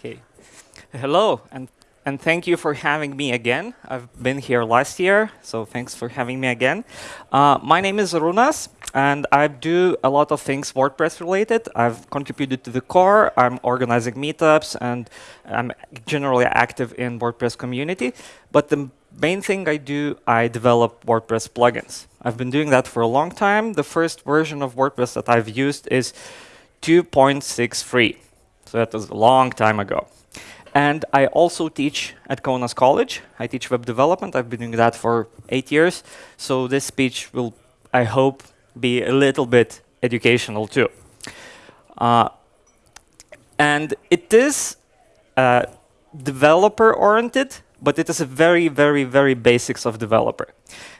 Okay. Hello, and, and thank you for having me again. I've been here last year, so thanks for having me again. Uh, my name is Runas, and I do a lot of things WordPress related. I've contributed to the core, I'm organizing meetups, and I'm generally active in WordPress community. But the main thing I do, I develop WordPress plugins. I've been doing that for a long time. The first version of WordPress that I've used is 2.63. So that was a long time ago. And I also teach at Kaunas College. I teach web development. I've been doing that for eight years. So this speech will, I hope, be a little bit educational too. Uh, and it is uh, developer-oriented, but it is a very, very, very basics of developer.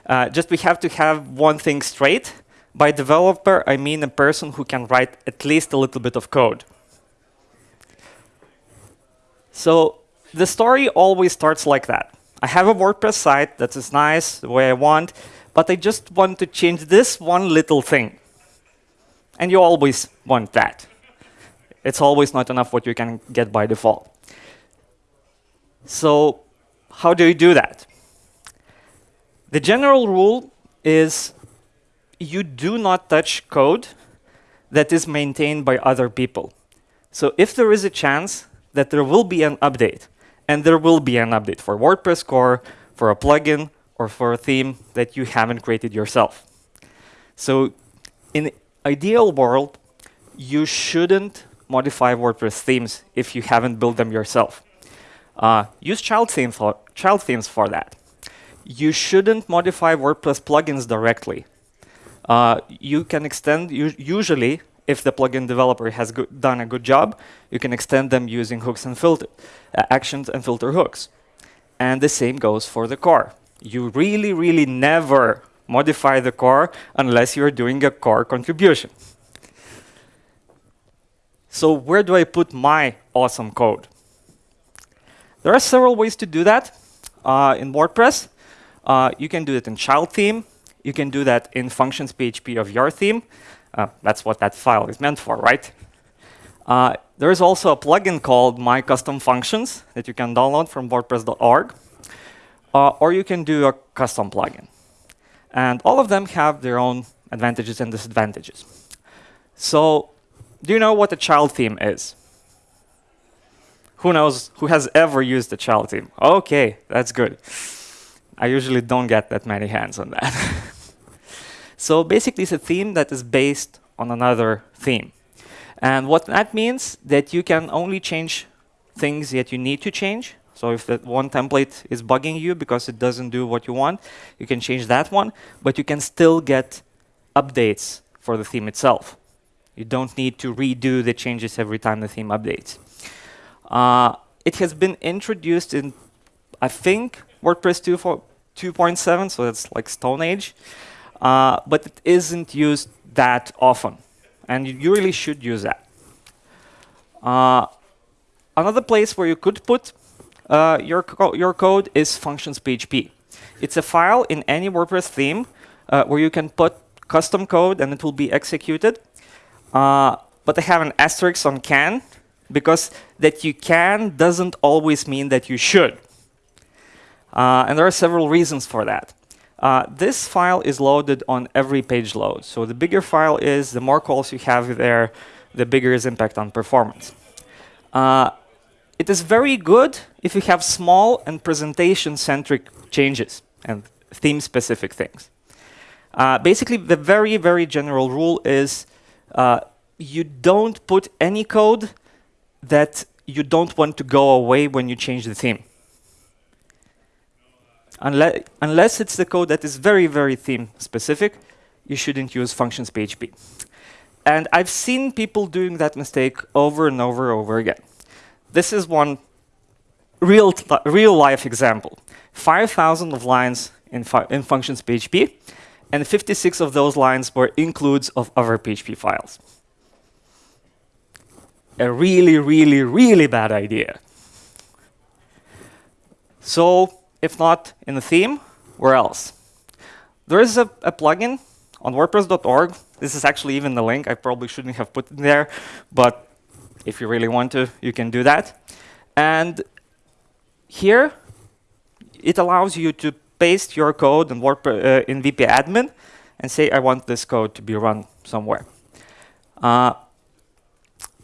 Uh, just we have to have one thing straight. By developer, I mean a person who can write at least a little bit of code. So the story always starts like that. I have a WordPress site that is nice, the way I want, but I just want to change this one little thing. And you always want that. It's always not enough what you can get by default. So how do you do that? The general rule is you do not touch code that is maintained by other people. So if there is a chance that there will be an update. And there will be an update for WordPress core, for a plugin, or for a theme that you haven't created yourself. So in ideal world, you shouldn't modify WordPress themes if you haven't built them yourself. Uh, use child themes, for, child themes for that. You shouldn't modify WordPress plugins directly. Uh, you can extend, usually, if the plugin developer has done a good job, you can extend them using hooks and filter uh, actions and filter hooks. And the same goes for the core. You really, really never modify the core unless you're doing a core contribution. So where do I put my awesome code? There are several ways to do that uh, in WordPress. Uh, you can do it in child theme. You can do that in functions PHP of your theme. Uh, that's what that file is meant for, right? Uh, there is also a plugin called My Custom Functions that you can download from WordPress.org. Uh, or you can do a custom plugin. And all of them have their own advantages and disadvantages. So do you know what a child theme is? Who knows, who has ever used a child theme? OK, that's good. I usually don't get that many hands on that. So basically, it's a theme that is based on another theme. And what that means that you can only change things that you need to change. So if that one template is bugging you because it doesn't do what you want, you can change that one, but you can still get updates for the theme itself. You don't need to redo the changes every time the theme updates. Uh, it has been introduced in, I think, WordPress 2.7, so that's like Stone Age. Uh, but it isn't used that often. And you really should use that. Uh, another place where you could put uh, your, co your code is functions PHP. It's a file in any WordPress theme uh, where you can put custom code and it will be executed. Uh, but I have an asterisk on can because that you can doesn't always mean that you should. Uh, and there are several reasons for that. Uh, this file is loaded on every page load. So the bigger file is, the more calls you have there, the bigger is impact on performance. Uh, it is very good if you have small and presentation-centric changes and theme-specific things. Uh, basically, the very, very general rule is uh, you don't put any code that you don't want to go away when you change the theme unless, unless it's the code that is very, very theme specific, you shouldn't use functions PHP. And I've seen people doing that mistake over and over and over again. This is one real, real life example. 5,000 of lines in, in functions PHP, and 56 of those lines were includes of other PHP files. A really, really, really bad idea. So if not in the theme, where else? There is a, a plugin on WordPress.org. This is actually even the link. I probably shouldn't have put it there, but if you really want to, you can do that. And here, it allows you to paste your code in, WordPress, uh, in WP admin and say, I want this code to be run somewhere. Uh,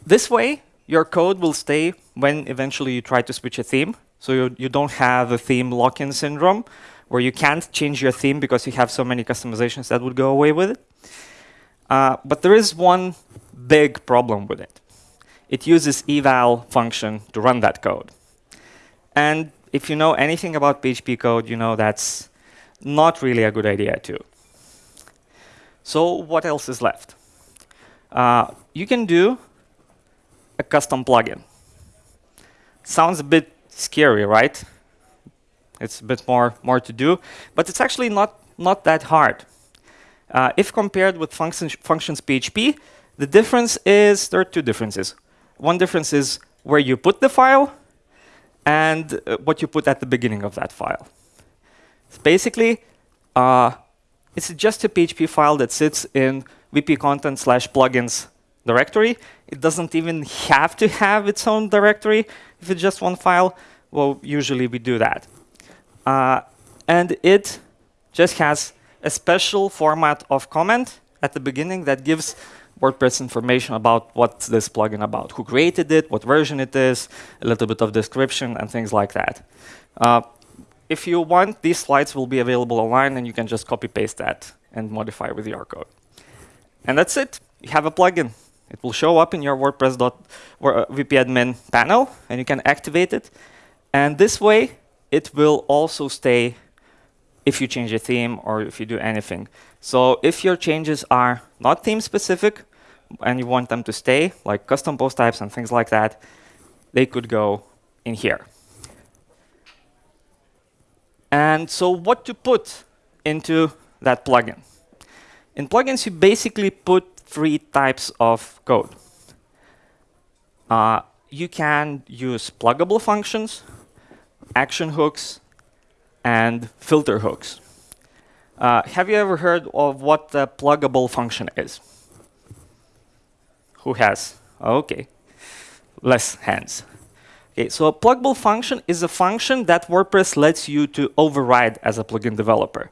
this way, your code will stay when eventually you try to switch a theme. So you, you don't have a theme lock-in syndrome where you can't change your theme because you have so many customizations that would go away with it. Uh, but there is one big problem with it. It uses eval function to run that code. And if you know anything about PHP code, you know that's not really a good idea too. So what else is left? Uh, you can do a custom plugin. Sounds a bit scary, right? It's a bit more, more to do, but it's actually not, not that hard. Uh, if compared with functions, functions PHP, the difference is, there are two differences. One difference is where you put the file and uh, what you put at the beginning of that file. Basically, uh, it's just a PHP file that sits in WP content slash plugins directory. It doesn't even have to have its own directory if it's just one file. Well, usually we do that. Uh, and it just has a special format of comment at the beginning that gives WordPress information about what's this plugin about, who created it, what version it is, a little bit of description, and things like that. Uh, if you want, these slides will be available online, and you can just copy-paste that and modify with your code. And that's it. You have a plugin. It will show up in your WordPress.wp-admin uh, panel, and you can activate it. And this way, it will also stay if you change a theme or if you do anything. So if your changes are not theme specific and you want them to stay, like custom post types and things like that, they could go in here. And so what to put into that plugin? In plugins, you basically put three types of code. Uh, you can use pluggable functions, action hooks, and filter hooks. Uh, have you ever heard of what the pluggable function is? Who has? OK. Less hands. Okay, so a pluggable function is a function that WordPress lets you to override as a plugin developer.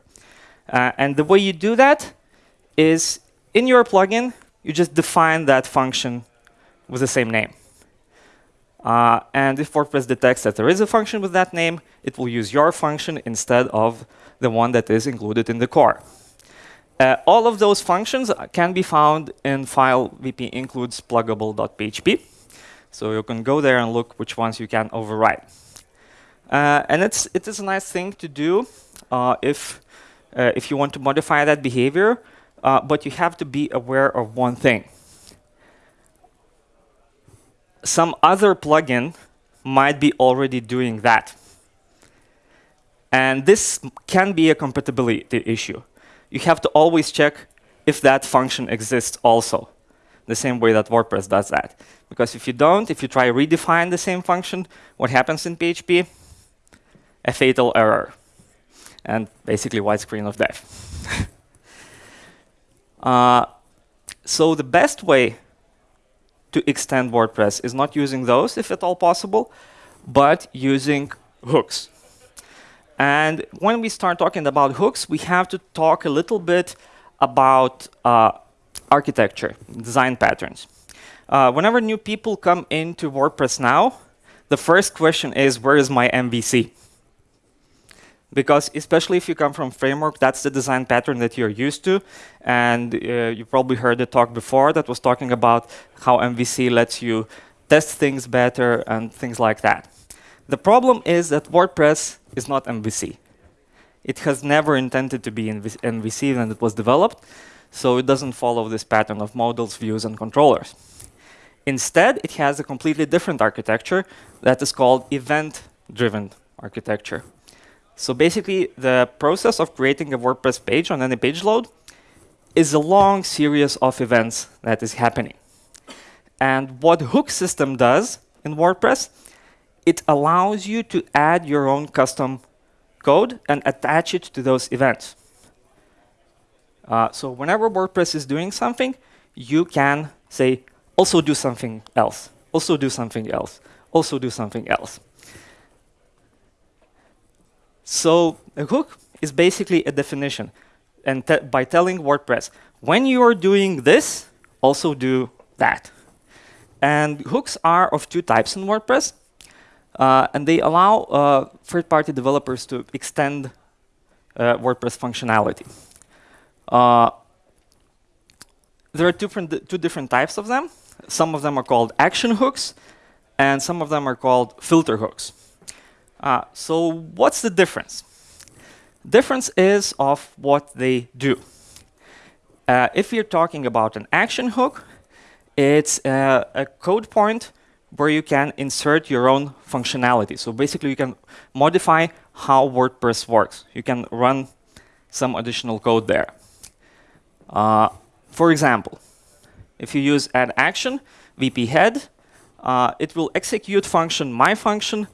Uh, and the way you do that is in your plugin, you just define that function with the same name. Uh, and if WordPress detects that there is a function with that name, it will use your function instead of the one that is included in the core. Uh, all of those functions can be found in file wp includes pluggable.php. So you can go there and look which ones you can override. Uh, and it's, it is a nice thing to do uh, if, uh, if you want to modify that behavior, uh, but you have to be aware of one thing some other plugin might be already doing that. And this can be a compatibility issue. You have to always check if that function exists also, the same way that WordPress does that. Because if you don't, if you try to redefine the same function, what happens in PHP? A fatal error. And basically white screen of death. uh, so the best way to extend WordPress is not using those, if at all possible, but using hooks. And when we start talking about hooks, we have to talk a little bit about uh, architecture, design patterns. Uh, whenever new people come into WordPress now, the first question is, where is my MVC? Because especially if you come from framework, that's the design pattern that you're used to. And uh, you probably heard the talk before that was talking about how MVC lets you test things better and things like that. The problem is that WordPress is not MVC. It has never intended to be in MVC when it was developed, so it doesn't follow this pattern of models, views, and controllers. Instead, it has a completely different architecture that is called event-driven architecture. So basically, the process of creating a WordPress page on any page load is a long series of events that is happening. And what Hook system does in WordPress, it allows you to add your own custom code and attach it to those events. Uh, so whenever WordPress is doing something, you can say, also do something else, also do something else, also do something else. So a hook is basically a definition. And te by telling WordPress, when you are doing this, also do that. And hooks are of two types in WordPress. Uh, and they allow uh, third-party developers to extend uh, WordPress functionality. Uh, there are different, two different types of them. Some of them are called action hooks, and some of them are called filter hooks. Uh, so what's the difference? Difference is of what they do. Uh, if you're talking about an action hook, it's a code point where you can insert your own functionality. So basically, you can modify how WordPress works. You can run some additional code there. Uh, for example, if you use add action, WP head, uh, it will execute function my function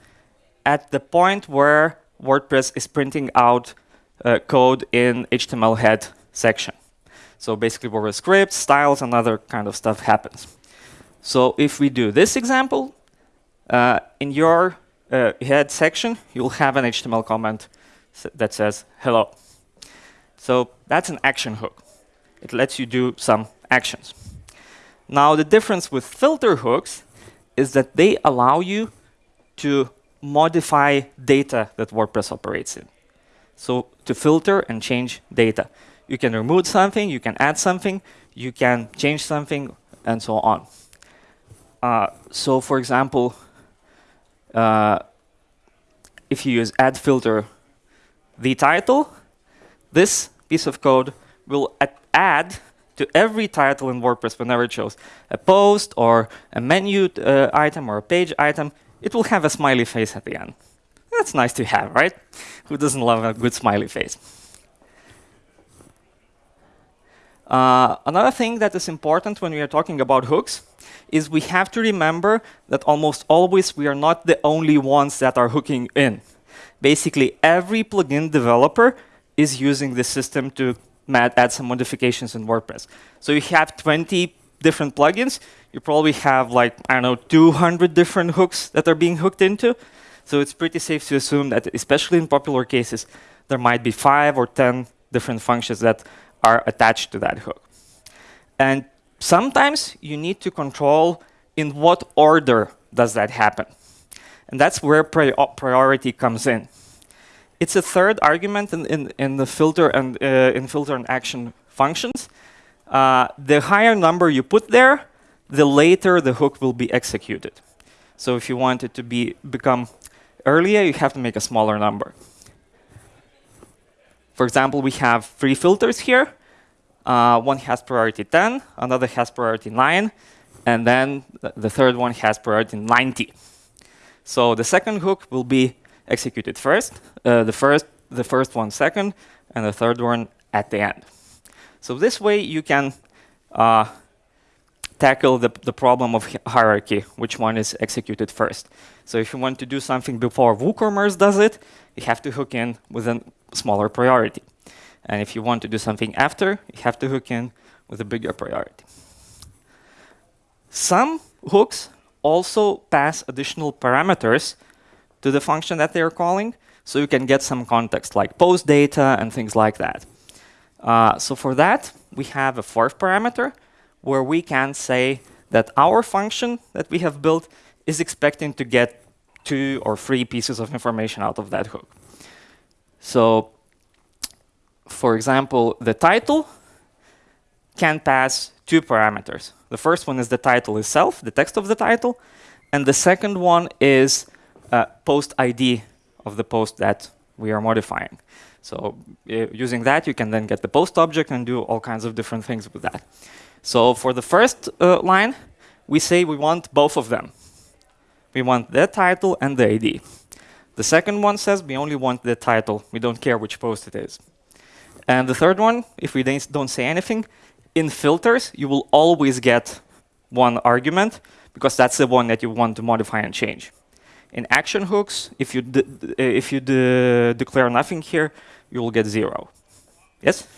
at the point where WordPress is printing out uh, code in HTML head section. So basically where the scripts, styles, and other kind of stuff happens. So if we do this example, uh, in your uh, head section, you'll have an HTML comment that says hello. So that's an action hook. It lets you do some actions. Now, the difference with filter hooks is that they allow you to modify data that WordPress operates in. So to filter and change data. You can remove something, you can add something, you can change something, and so on. Uh, so for example, uh, if you use add filter the title, this piece of code will add to every title in WordPress whenever it shows a post or a menu uh, item or a page item, it will have a smiley face at the end. That's nice to have, right? Who doesn't love a good smiley face? Uh, another thing that is important when we are talking about hooks is we have to remember that almost always we are not the only ones that are hooking in. Basically, every plugin developer is using the system to add some modifications in WordPress. So you have 20 different plugins. You probably have like, I don't know, 200 different hooks that are being hooked into. So it's pretty safe to assume that, especially in popular cases, there might be five or 10 different functions that are attached to that hook. And sometimes you need to control in what order does that happen. And that's where pri priority comes in. It's a third argument in, in, in the filter and uh, in filter and action functions. Uh, the higher number you put there, the later the hook will be executed. So if you want it to be become earlier, you have to make a smaller number. For example, we have three filters here. Uh, one has priority 10, another has priority 9, and then the third one has priority 90. So the second hook will be executed first, uh, the first the first one second, and the third one at the end. So this way you can uh, tackle the, the problem of hierarchy, which one is executed first. So if you want to do something before WooCommerce does it, you have to hook in with a smaller priority. And if you want to do something after, you have to hook in with a bigger priority. Some hooks also pass additional parameters to the function that they're calling, so you can get some context, like post data and things like that. Uh, so for that, we have a fourth parameter, where we can say that our function that we have built is expecting to get two or three pieces of information out of that hook. So, for example, the title can pass two parameters. The first one is the title itself, the text of the title, and the second one is uh, post ID of the post that we are modifying. So uh, using that, you can then get the post object and do all kinds of different things with that. So for the first uh, line, we say we want both of them. We want the title and the ID. The second one says we only want the title. We don't care which post it is. And the third one, if we don't say anything, in filters, you will always get one argument because that's the one that you want to modify and change. In action hooks, if you, if you declare nothing here, you will get zero. Yes?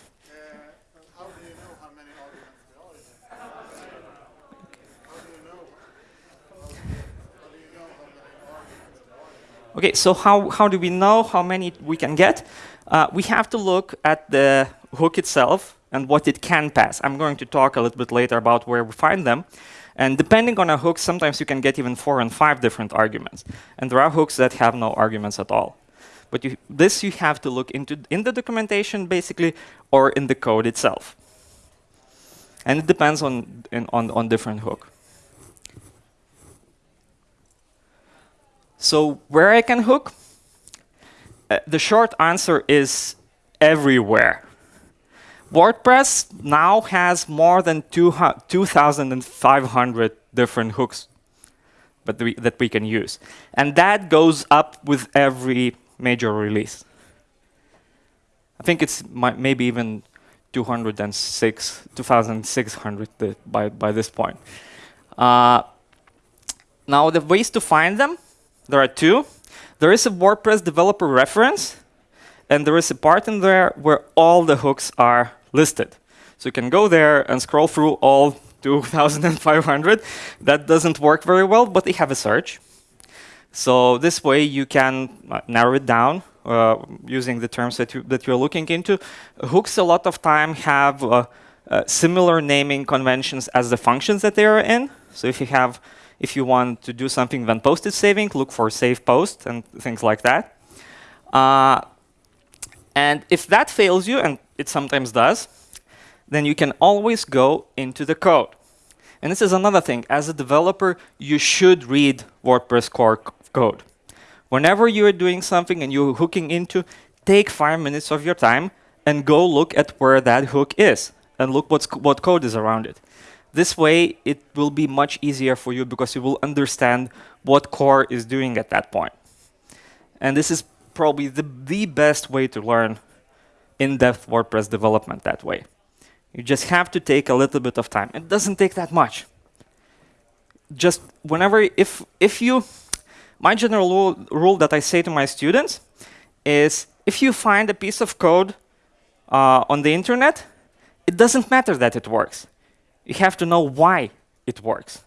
Okay, so how, how do we know how many we can get? Uh, we have to look at the hook itself and what it can pass. I'm going to talk a little bit later about where we find them. And depending on a hook, sometimes you can get even four and five different arguments. And there are hooks that have no arguments at all. But you, this you have to look into in the documentation, basically, or in the code itself. And it depends on, in, on, on different hook. So where I can hook? Uh, the short answer is everywhere. WordPress now has more than 2,500 different hooks that we, that we can use. And that goes up with every major release. I think it's maybe even 206, 2,600 by, by this point. Uh, now, the ways to find them, there are two. There is a WordPress developer reference, and there is a part in there where all the hooks are listed. So you can go there and scroll through all 2,500. That doesn't work very well, but they have a search. So this way you can uh, narrow it down uh, using the terms that, you, that you're looking into. Hooks a lot of time have uh, uh, similar naming conventions as the functions that they are in. So if you have, if you want to do something when post is saving, look for save post and things like that. Uh, and if that fails you, and it sometimes does, then you can always go into the code. And this is another thing. As a developer, you should read WordPress core code. Whenever you are doing something and you're hooking into, take five minutes of your time and go look at where that hook is and look what's, what code is around it. This way, it will be much easier for you because you will understand what core is doing at that point. And this is probably the, the best way to learn in-depth WordPress development that way. You just have to take a little bit of time. It doesn't take that much. Just whenever, if, if you, my general rule, that I say to my students is if you find a piece of code uh, on the internet, it doesn't matter that it works. You have to know why it works.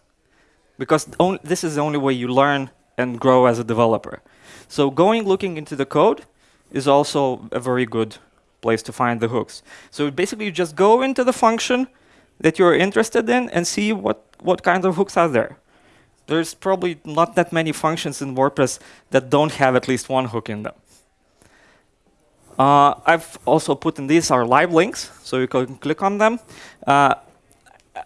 Because this is the only way you learn and grow as a developer. So going looking into the code is also a very good place to find the hooks. So basically, you just go into the function that you're interested in and see what, what kind of hooks are there. There's probably not that many functions in WordPress that don't have at least one hook in them. Uh, I've also put in these are live links, so you can click on them. Uh,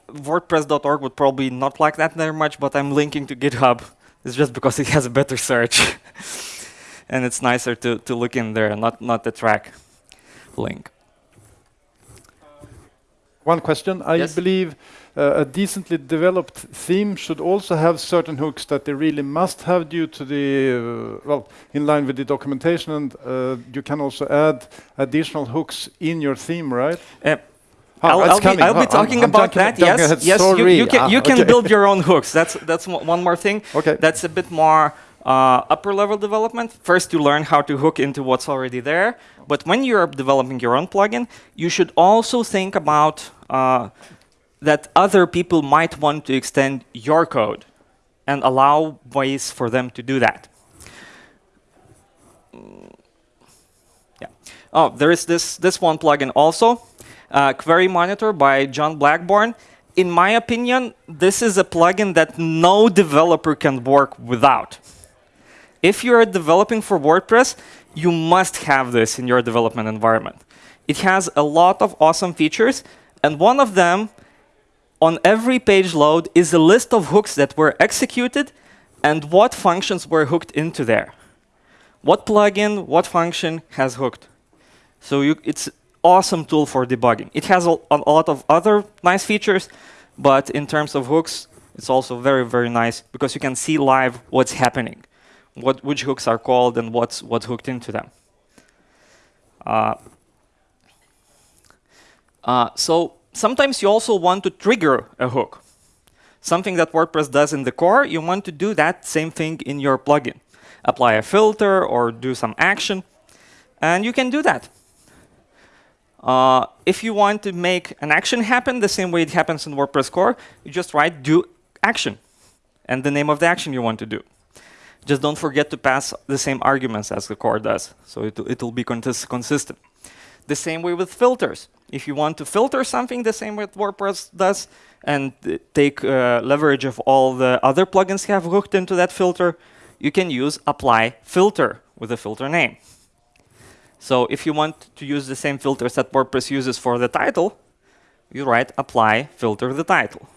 WordPress.org would probably not like that very much, but I'm linking to GitHub. It's just because it has a better search. and it's nicer to, to look in there, not, not the Trac link. One question. I yes? believe uh, a decently developed theme should also have certain hooks that they really must have due to the, uh, well, in line with the documentation. And uh, you can also add additional hooks in your theme, right? Uh, I'll, I'll, be, I'll, be, talking I'm, I'm about that. Yes, yes. You, you, can, you ah, can build your own hooks. That's that's one more thing. Okay. That's a bit more uh, upper level development. First, you learn how to hook into what's already there. But when you're developing your own plugin, you should also think about uh, that other people might want to extend your code and allow ways for them to do that. Yeah. Oh, there is this, this one plugin also, uh, Query Monitor by John Blackford. In my opinion, this is a plugin that no developer can work without. If you're developing for WordPress, you must have this in your development environment. It has a lot of awesome features, and one of them on every page load is a list of hooks that were executed and what functions were hooked into there. What plugin, what function has hooked. So you, it's awesome tool for debugging. It has a, a lot of other nice features, but in terms of hooks, it's also very, very nice because you can see live what's happening what which hooks are called and what's what's hooked into them. Uh, uh, so sometimes you also want to trigger a hook. Something that WordPress does in the core, you want to do that same thing in your plugin. Apply a filter or do some action, and you can do that. Uh, if you want to make an action happen the same way it happens in WordPress core, you just write do action and the name of the action you want to do. Just don't forget to pass the same arguments as the core does, so it, it'll be consistent. The same way with filters. If you want to filter something the same way WordPress does, and take uh, leverage of all the other plugins have hooked into that filter, you can use apply filter with a filter name. So if you want to use the same filters that WordPress uses for the title, you write apply filter the title.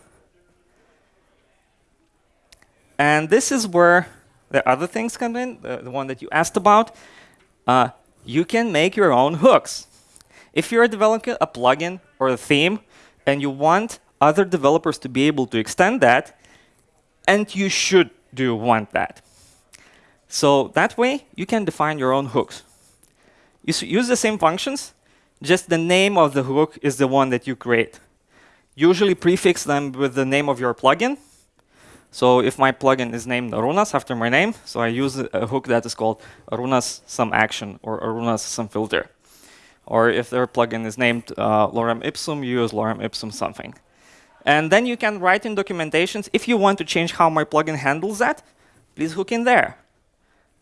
And this is where the other things come in, the, the one that you asked about. Uh, you can make your own hooks. If you're a developing a plugin or a theme and you want other developers to be able to extend that, and you should do want that. So that way, you can define your own hooks. You use the same functions, just the name of the hook is the one that you create. Usually prefix them with the name of your plugin, so if my plugin is named Arunas after my name, so I use a hook that is called Arunas some action or Arunas some filter. Or if their plugin is named uh, lorem ipsum, you use lorem ipsum something. And then you can write in documentations, if you want to change how my plugin handles that, please hook in there.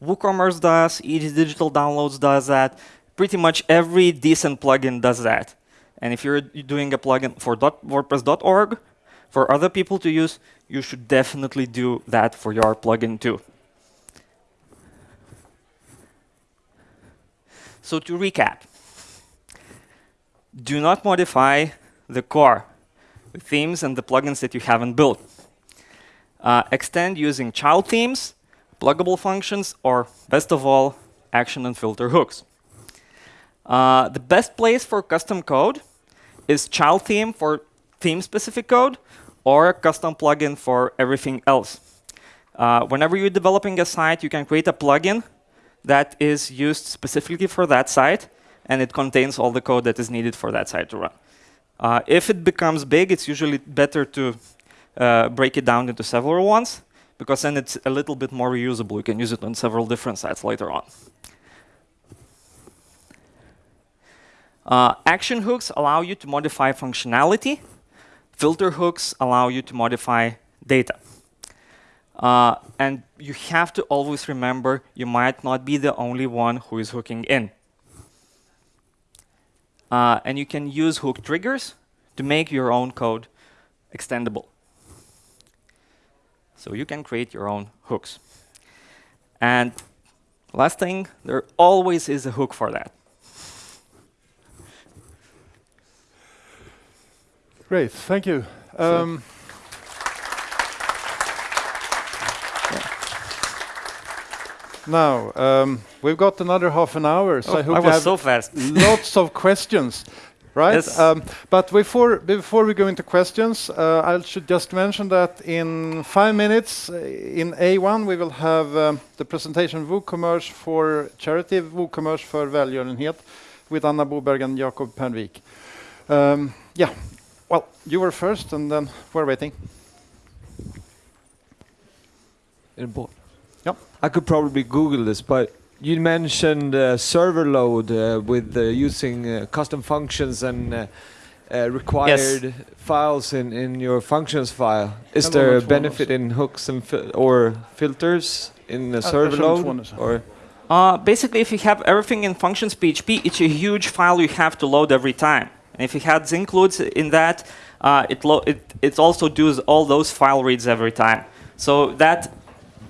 WooCommerce does, Easy Digital Downloads does that. Pretty much every decent plugin does that. And if you're doing a plugin for WordPress.org, for other people to use, you should definitely do that for your plugin too. So to recap, do not modify the core, the themes and the plugins that you haven't built. Uh, extend using child themes, pluggable functions, or best of all, action and filter hooks. Uh, the best place for custom code is child theme for theme-specific code, or a custom plugin for everything else. Uh, whenever you're developing a site, you can create a plugin that is used specifically for that site, and it contains all the code that is needed for that site to run. Uh, if it becomes big, it's usually better to uh, break it down into several ones, because then it's a little bit more reusable. You can use it on several different sites later on. Uh, action hooks allow you to modify functionality Filter hooks allow you to modify data. Uh, and you have to always remember you might not be the only one who is hooking in. Uh, and you can use hook triggers to make your own code extendable. So you can create your own hooks. And last thing, there always is a hook for that. Great, thank you. Um, Now, um, we've got another half an hour, so oh, I hope I you have so fast. lots of questions, right? Yes. Um, but before before we go into questions, uh, I should just mention that in five minutes, uh, in A1, we will have um, the presentation of WooCommerce for charity, WooCommerce for välgörenhet, with Anna Boberg and Jakob Pernvik. Um, yeah, well, you were first, and then we're waiting. In board. Yep. I could probably Google this, but you mentioned uh, server load uh, with uh, using uh, custom functions and uh, uh, required Yes. files in, in your functions file. Is there a benefit in hooks and fil or filters in the server load? Or Uh, basically, if you have everything in functions PHP, it's a huge file you have to load every time. And if you had includes in that, uh, it, it, it also does all those file reads every time. So that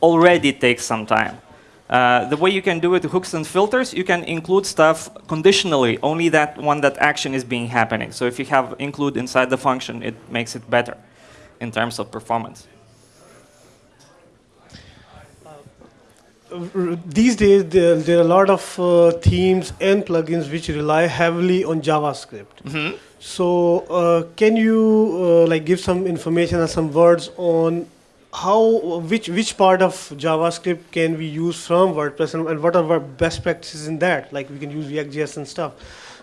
already takes some time. Uh, the way you can do it hooks and filters, you can include stuff conditionally, only that one that action is being happening. So if you have include inside the function, it makes it better in terms of performance. These days there, there are a lot of uh, themes and plugins which rely heavily on javascript. Mm-hmm. so uh, can you uh, like give some information or some words on how which which part of javascript can we use from wordpress and, and what are our best practices in that? Like we can use react.js and stuff.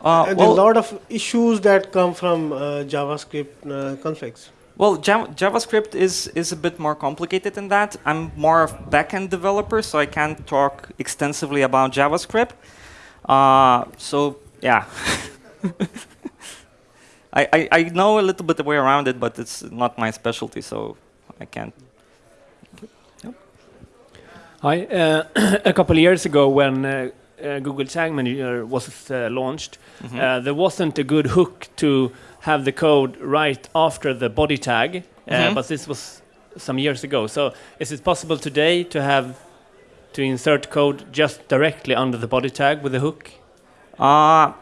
Uh, and well- there's a lot of issues that come from uh, javascript uh, configs Well, JavaScript is, is a bit more complicated than that. I'm more of backend developer, so I can't talk extensively about JavaScript. Uh, so, yeah. I, I, I know a little bit the way around it, but it's not my specialty, so I can't. Hi. Uh, a couple years ago, when uh, Google Tag Manager was uh, launched, Mhm. uh, there wasn't a good hook to have the code right after the body tag, uh, Mhm. but this was some years ago. So, is it possible today to have to insert code just directly under the body tag with a hook? Uh,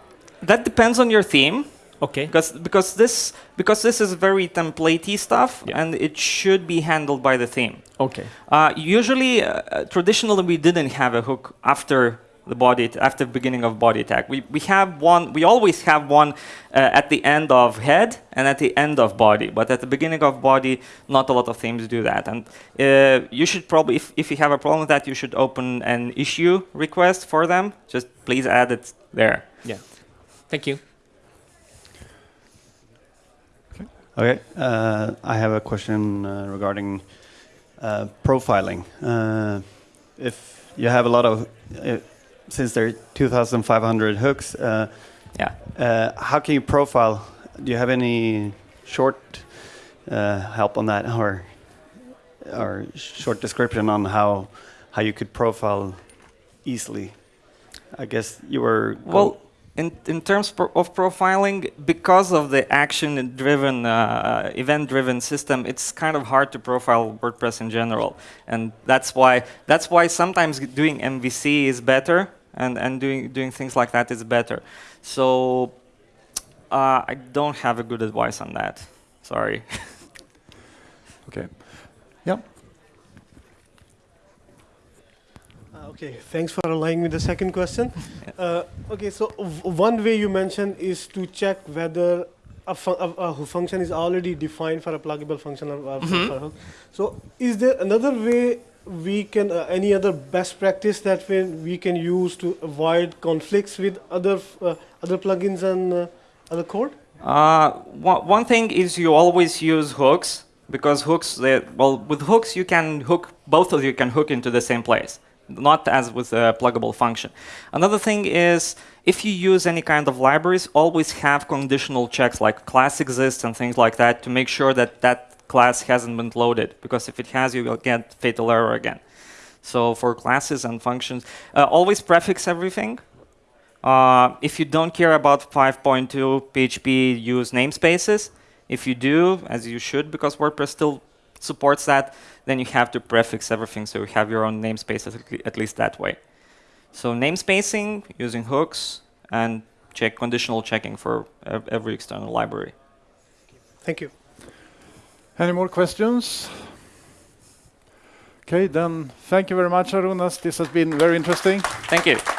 that depends on your theme. Okay. because because this because this is very templatey stuff Yeah. and it should be handled by the theme. Okay. Uh, usually, uh, uh, traditionally, we didn't have a hook after the body after the beginning of body tag. We we have one. We always have one uh, at the end of head and at the end of body. But at the beginning of body, not a lot of themes do that. And uh, you should probably, if if you have a problem with that, you should open an issue request for them. Just please add it there. Yeah. Thank you. Okay, uh, I have a question uh, regarding uh, profiling. Uh, if you have a lot of, uh, since there are 2,500 hooks, uh, Yeah. uh, how can you profile? Do you have any short uh, help on that, or or short description on how how you could profile easily? I guess you were Well, in, in terms pro- of profiling, because of the action-driven, uh, event-driven system, it's kind of hard to profile WordPress in general, and that's why that's why sometimes doing MVC is better, and and doing doing things like that is better. So uh, I don't have a good advice on that. Sorry. Okay. Yeah. Uh, Okay, thanks for allowing me the second question. Uh, okay, so v- one way you mentioned is to check whether a, fu- a, a function is already defined for a pluggable function or, or for a hook. So, is there another way we can, uh, any other best practice that we, we can use to avoid conflicts with other uh, other plugins and uh, other code? Uh, one, one thing is you always use hooks because hooks, they, well, with hooks you can hook, both of you can hook into the same place, not as with a pluggable function. Another thing is if you use any kind of libraries, always have conditional checks like class exists and things like that to make sure that that class hasn't been loaded because if it has, you will get fatal error again. So for classes and functions, uh, always prefix everything. Uh, if you don't care about 5.2 PHP, use namespaces. If you do, as you should, because WordPress still supports that, then you have to prefix everything so you have your own namespaces at least that way. So namespacing, using hooks, and check conditional checking for every external library. Thank you. Any more questions? Okay, then thank you very much, Arunas. This has been very interesting. Thank you.